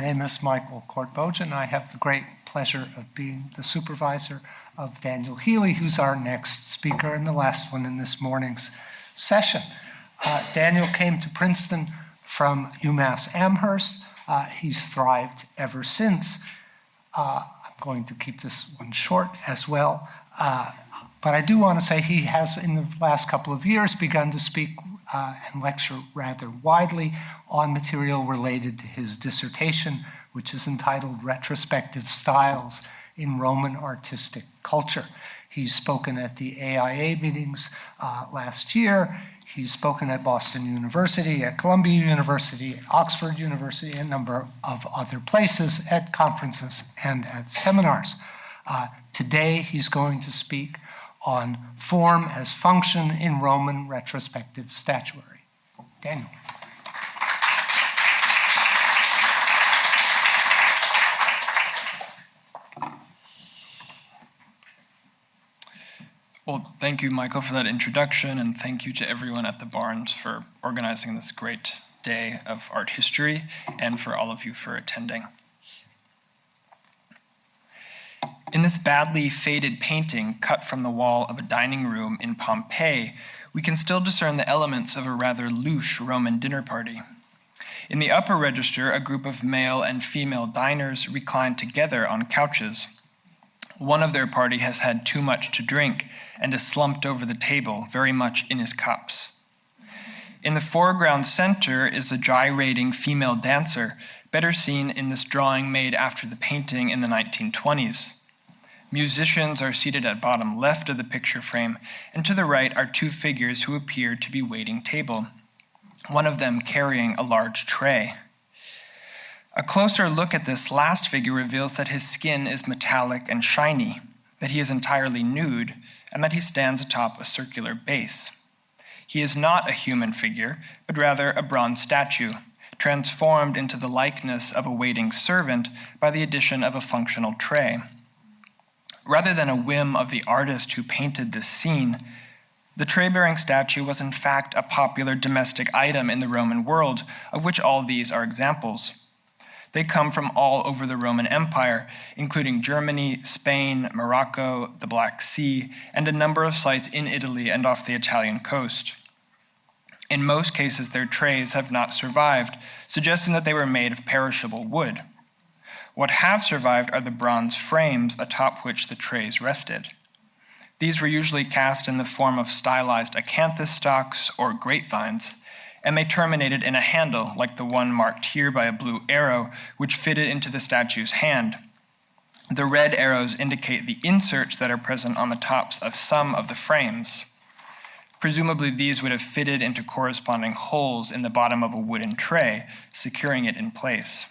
My name is Michael Koortbojian. I have the great pleasure of being the supervisor of Daniel Healy, who's our next speaker and the last one in this morning's session. Uh, Daniel came to Princeton from UMass Amherst. Uh, he's thrived ever since. Uh, I'm going to keep this one short as well. Uh, but I do want to say he has, in the last couple of years, begun to speak uh, and lecture rather widely on material related to his dissertation, which is entitled Retrospective Styles in Roman Artistic Culture. He's spoken at the AIA meetings uh, last year. He's spoken at Boston University, at Columbia University, Oxford University, and a number of other places at conferences and at seminars. Uh, today, he's going to speak on form as function in Roman retrospective statuary. Daniel. Well, thank you, Michael, for that introduction, and thank you to everyone at the Barnes for organizing this great day of art history, and for all of you for attending. In this badly faded painting cut from the wall of a dining room in Pompeii, we can still discern the elements of a rather louche Roman dinner party. In the upper register, a group of male and female diners recline together on couches. One of their party has had too much to drink and is slumped over the table, very much in his cups. In the foreground center is a gyrating female dancer, better seen in this drawing made after the painting in the 1920s. Musicians are seated at bottom left of the picture frame, and to the right are two figures who appear to be waiting table, one of them carrying a large tray. A closer look at this last figure reveals that his skin is metallic and shiny, that he is entirely nude, and that he stands atop a circular base. He is not a human figure, but rather a bronze statue, transformed into the likeness of a waiting servant by the addition of a functional tray. Rather than a whim of the artist who painted this scene, the tray-bearing statue was in fact a popular domestic item in the Roman world, of which all these are examples. They come from all over the Roman Empire, including Germany, Spain, Morocco, the Black Sea, and a number of sites in Italy and off the Italian coast. In most cases, their trays have not survived, suggesting that they were made of perishable wood. What have survived are the bronze frames atop which the trays rested. These were usually cast in the form of stylized acanthus stalks or grapevines, and they terminated in a handle like the one marked here by a blue arrow, which fitted into the statue's hand. The red arrows indicate the inserts that are present on the tops of some of the frames. Presumably, these would have fitted into corresponding holes in the bottom of a wooden tray, securing it in place.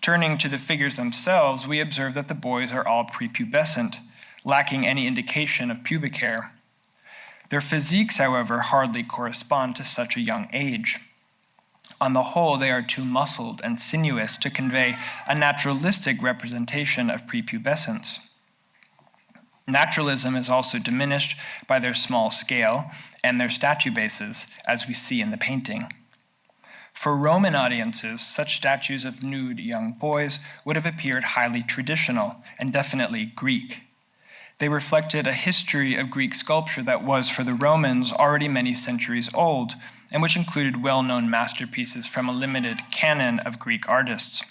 Turning to the figures themselves, we observe that the boys are all prepubescent, lacking any indication of pubic hair. Their physiques, however, hardly correspond to such a young age. On the whole, they are too muscled and sinuous to convey a naturalistic representation of prepubescence. Naturalism is also diminished by their small scale and their statue bases, as we see in the painting. For Roman audiences, such statues of nude young boys would have appeared highly traditional and definitely Greek. They reflected a history of Greek sculpture that was, for the Romans, already many centuries old, and which included well-known masterpieces from a limited canon of Greek artists.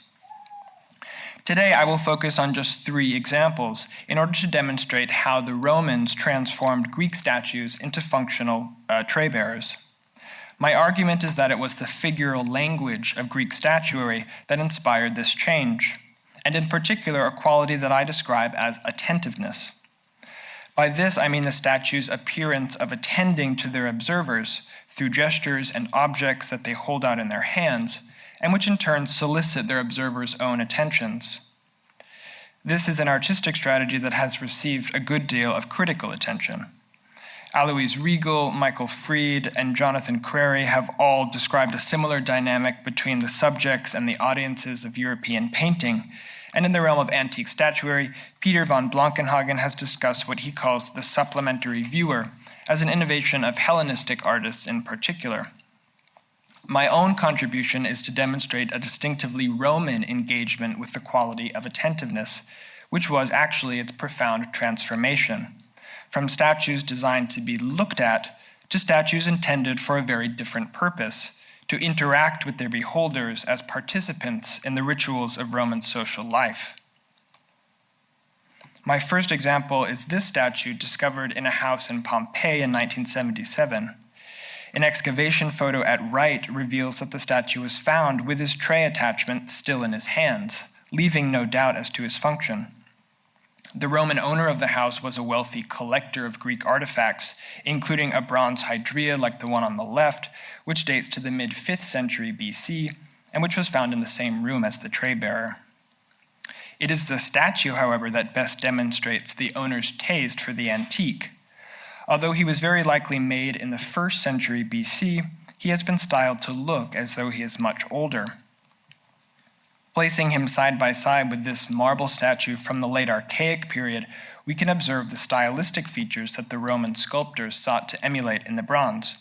Today, I will focus on just three examples in order to demonstrate how the Romans transformed Greek statues into functional uh, tray bearers. My argument is that it was the figural language of Greek statuary that inspired this change, and in particular, a quality that I describe as attentiveness. By this, I mean the statue's appearance of attending to their observers through gestures and objects that they hold out in their hands, and which in turn solicit their observers' own attentions. This is an artistic strategy that has received a good deal of critical attention. Alois Riegl, Michael Fried, and Jonathan Crary have all described a similar dynamic between the subjects and the audiences of European painting. And in the realm of antique statuary, Peter von Blanckenhagen has discussed what he calls the supplementary viewer as an innovation of Hellenistic artists in particular. My own contribution is to demonstrate a distinctively Roman engagement with the quality of attentiveness, which was actually its profound transformation, from statues designed to be looked at to statues intended for a very different purpose, to interact with their beholders as participants in the rituals of Roman social life. My first example is this statue discovered in a house in Pompeii in 1977. An excavation photo at right reveals that the statue was found with his tray attachment still in his hands, leaving no doubt as to his function. The Roman owner of the house was a wealthy collector of Greek artifacts, including a bronze hydria like the one on the left, which dates to the mid 5th century BC and which was found in the same room as the tray bearer. It is the statue, however, that best demonstrates the owner's taste for the antique. Although he was very likely made in the 1st century BC, he has been styled to look as though he is much older. Placing him side by side with this marble statue from the late Archaic period, we can observe the stylistic features that the Roman sculptors sought to emulate in the bronze.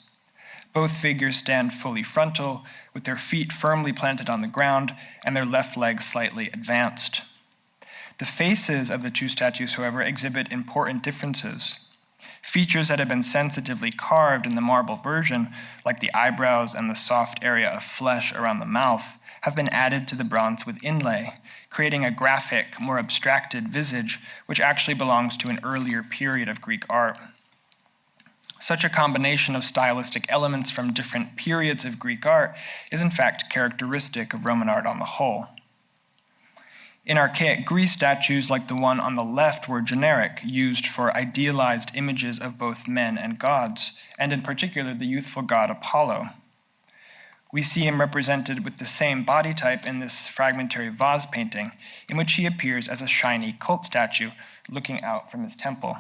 Both figures stand fully frontal, with their feet firmly planted on the ground and their left leg slightly advanced. The faces of the two statues, however, exhibit important differences. Features that have been sensitively carved in the marble version, like the eyebrows and the soft area of flesh around the mouth, have been added to the bronze with inlay, creating a graphic, more abstracted visage, which actually belongs to an earlier period of Greek art. Such a combination of stylistic elements from different periods of Greek art is in fact characteristic of Roman art on the whole. In archaic Greece, statues like the one on the left were generic, used for idealized images of both men and gods, and in particular the youthful god Apollo. We see him represented with the same body type in this fragmentary vase painting, in which he appears as a shiny cult statue looking out from his temple.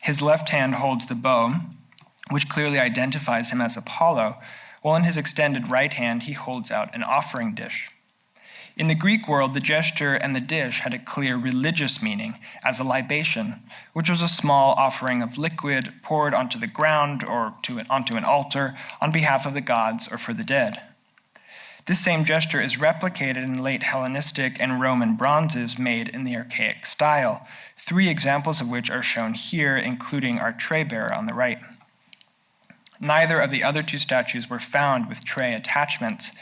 His left hand holds the bow, which clearly identifies him as Apollo, while in his extended right hand he holds out an offering dish. In the Greek world, the gesture and the dish had a clear religious meaning as a libation, which was a small offering of liquid poured onto the ground or an, onto an altar on behalf of the gods or for the dead. This same gesture is replicated in late Hellenistic and Roman bronzes made in the archaic style, three examples of which are shown here, including our tray bearer on the right. Neither of the other two statues were found with tray attachments,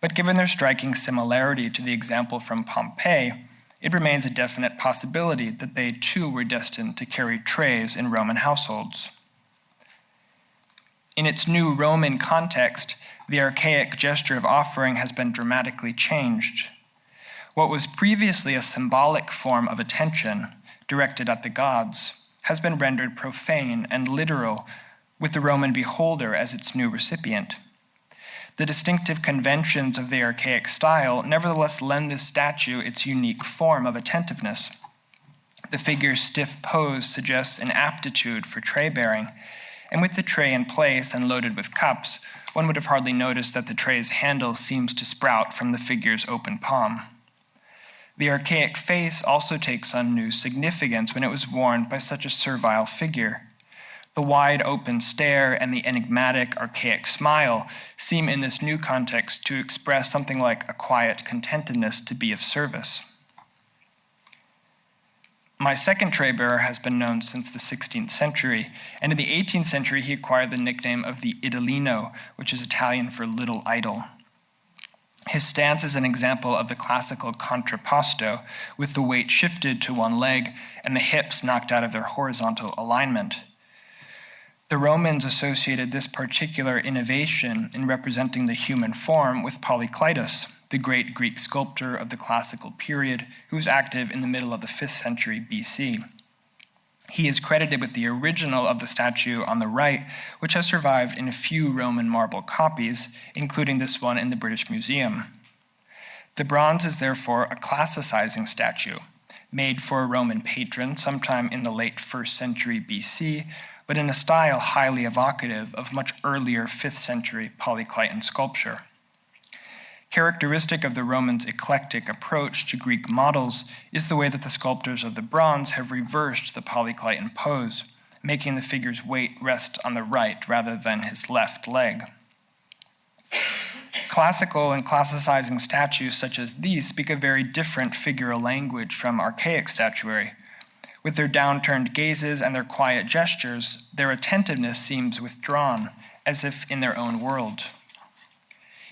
but given their striking similarity to the example from Pompeii, it remains a definite possibility that they too were destined to carry trays in Roman households. In its new Roman context, the archaic gesture of offering has been dramatically changed. What was previously a symbolic form of attention directed at the gods has been rendered profane and literal with the Roman beholder as its new recipient the distinctive conventions of the archaic style nevertheless lend this statue its unique form of attentiveness. The figure's stiff pose suggests an aptitude for tray bearing, and with the tray in place and loaded with cups, one would have hardly noticed that the tray's handle seems to sprout from the figure's open palm. The archaic face also takes on new significance when it was worn by such a servile figure. The wide open stare and the enigmatic, archaic smile seem in this new context to express something like a quiet contentedness to be of service. My second tray bearer has been known since the 16th century, and in the 18th century he acquired the nickname of the Idolino, which is Italian for little idol. His stance is an example of the classical contrapposto, with the weight shifted to one leg and the hips knocked out of their horizontal alignment. The Romans associated this particular innovation in representing the human form with Polykleitos, the great Greek sculptor of the classical period who was active in the middle of the 5th century BC. He is credited with the original of the statue on the right, which has survived in a few Roman marble copies, including this one in the British Museum. The bronze is therefore a classicizing statue, made for a Roman patron sometime in the late 1st century BC, but in a style highly evocative of much earlier 5th century Polykleitan sculpture. Characteristic of the Romans' eclectic approach to Greek models is the way that the sculptors of the bronze have reversed the Polykleitan pose, making the figure's weight rest on the right rather than his left leg. Classical and classicizing statues such as these speak a very different figural language from archaic statuary. With their downturned gazes and their quiet gestures, their attentiveness seems withdrawn, as if in their own world.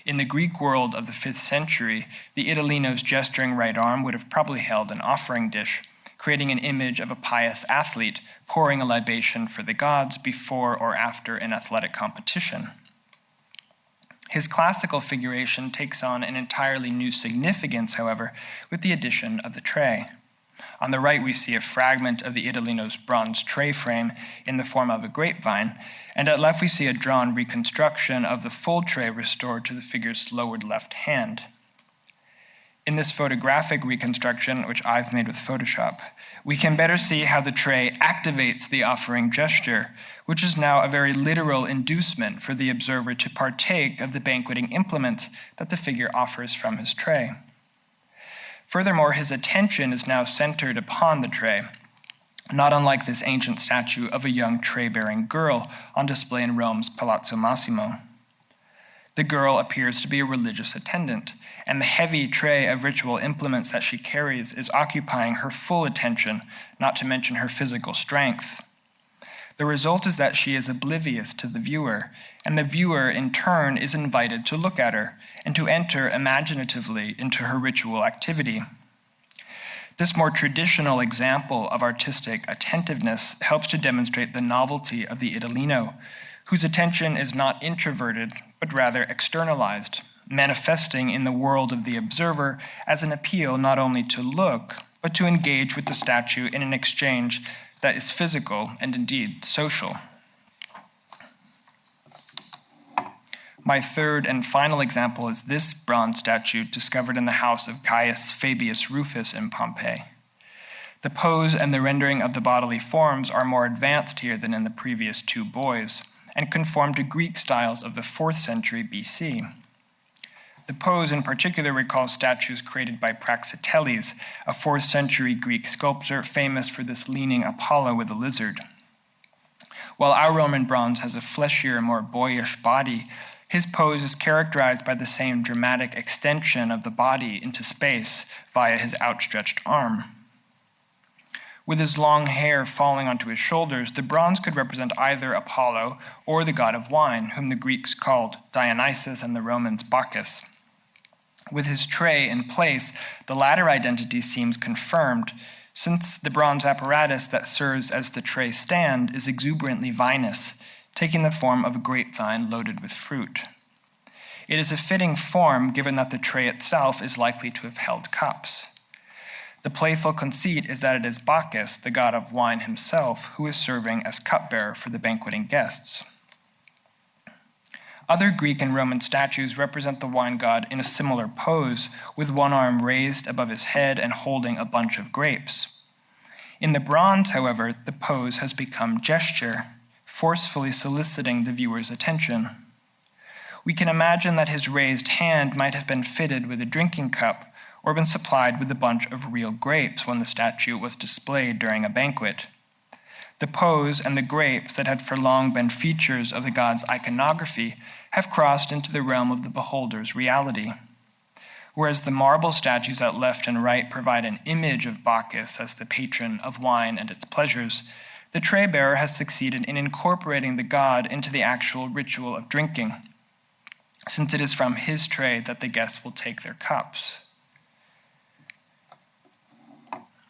In the Greek world of the 5th century, the Idolino's gesturing right arm would have probably held an offering dish, creating an image of a pious athlete pouring a libation for the gods before or after an athletic competition. His classical figuration takes on an entirely new significance, however, with the addition of the tray. On the right, we see a fragment of the Idolino's bronze tray frame in the form of a grapevine, and at left, we see a drawn reconstruction of the full tray restored to the figure's lowered left hand. In this photographic reconstruction, which I've made with Photoshop, we can better see how the tray activates the offering gesture, which is now a very literal inducement for the observer to partake of the banqueting implements that the figure offers from his tray. Furthermore, his attention is now centered upon the tray, not unlike this ancient statue of a young tray bearing girl on display in Rome's Palazzo Massimo. The girl appears to be a religious attendant, and the heavy tray of ritual implements that she carries is occupying her full attention, not to mention her physical strength. The result is that she is oblivious to the viewer, and the viewer, in turn, is invited to look at her and to enter imaginatively into her ritual activity. This more traditional example of artistic attentiveness helps to demonstrate the novelty of the Idolino, whose attention is not introverted, but rather externalized, manifesting in the world of the observer as an appeal not only to look, but to engage with the statue in an exchange that is physical and indeed social. My third and final example is this bronze statue discovered in the house of Caius Fabius Rufus in Pompeii. The pose and the rendering of the bodily forms are more advanced here than in the previous two boys and conform to Greek styles of the 4th century BC. The pose in particular recalls statues created by Praxiteles, a 4th century Greek sculptor famous for this leaning Apollo with a lizard. While our Roman bronze has a fleshier, more boyish body, his pose is characterized by the same dramatic extension of the body into space via his outstretched arm. With his long hair falling onto his shoulders, the bronze could represent either Apollo or the god of wine, whom the Greeks called Dionysus and the Romans Bacchus. With his tray in place, the latter identity seems confirmed, since the bronze apparatus that serves as the tray stand is exuberantly vinous, taking the form of a grapevine loaded with fruit. It is a fitting form given that the tray itself is likely to have held cups. The playful conceit is that it is Bacchus, the god of wine himself, who is serving as cupbearer for the banqueting guests. Other Greek and Roman statues represent the wine god in a similar pose, with one arm raised above his head and holding a bunch of grapes. In the bronze, however, the pose has become gesture, forcefully soliciting the viewer's attention. We can imagine that his raised hand might have been fitted with a drinking cup or been supplied with a bunch of real grapes when the statue was displayed during a banquet. The pose and the grapes that had for long been features of the god's iconography have crossed into the realm of the beholder's reality. Whereas the marble statues at left and right provide an image of Bacchus as the patron of wine and its pleasures, the tray bearer has succeeded in incorporating the god into the actual ritual of drinking, since it is from his tray that the guests will take their cups.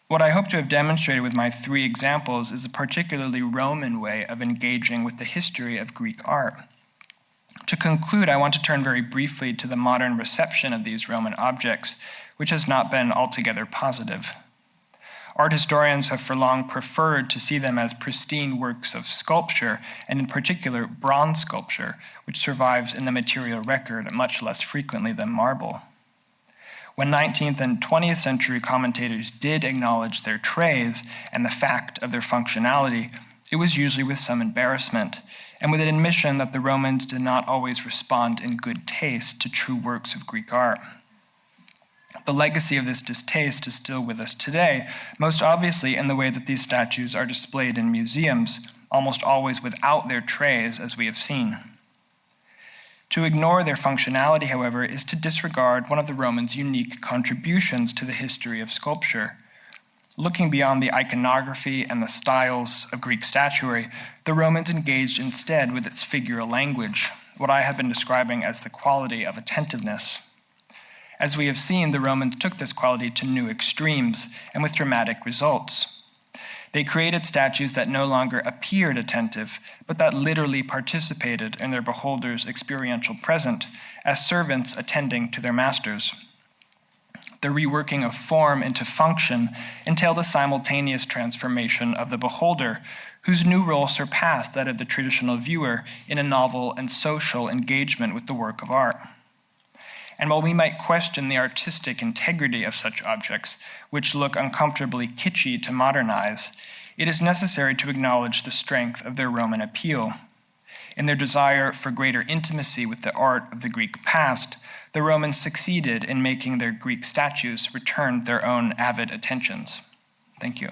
What I hope to have demonstrated with my three examples is a particularly Roman way of engaging with the history of Greek art. To conclude, I want to turn very briefly to the modern reception of these Roman objects, which has not been altogether positive. Art historians have for long preferred to see them as pristine works of sculpture, and in particular, bronze sculpture, which survives in the material record much less frequently than marble. When 19th and 20th century commentators did acknowledge their trays and the fact of their functionality, it was usually with some embarrassment and with an admission that the Romans did not always respond in good taste to true works of Greek art. The legacy of this distaste is still with us today, most obviously in the way that these statues are displayed in museums, almost always without their trays, as we have seen. To ignore their functionality, however, is to disregard one of the Romans' unique contributions to the history of sculpture. Looking beyond the iconography and the styles of Greek statuary, the Romans engaged instead with its figural language, what I have been describing as the quality of attentiveness. As we have seen, the Romans took this quality to new extremes and with dramatic results. They created statues that no longer appeared attentive, but that literally participated in their beholder's experiential present as servants attending to their masters. The reworking of form into function entailed a simultaneous transformation of the beholder, whose new role surpassed that of the traditional viewer in a novel and social engagement with the work of art. And while we might question the artistic integrity of such objects, which look uncomfortably kitschy to modern eyes, it is necessary to acknowledge the strength of their Roman appeal. In their desire for greater intimacy with the art of the Greek past, the Romans succeeded in making their Greek statues return their own avid attentions. Thank you.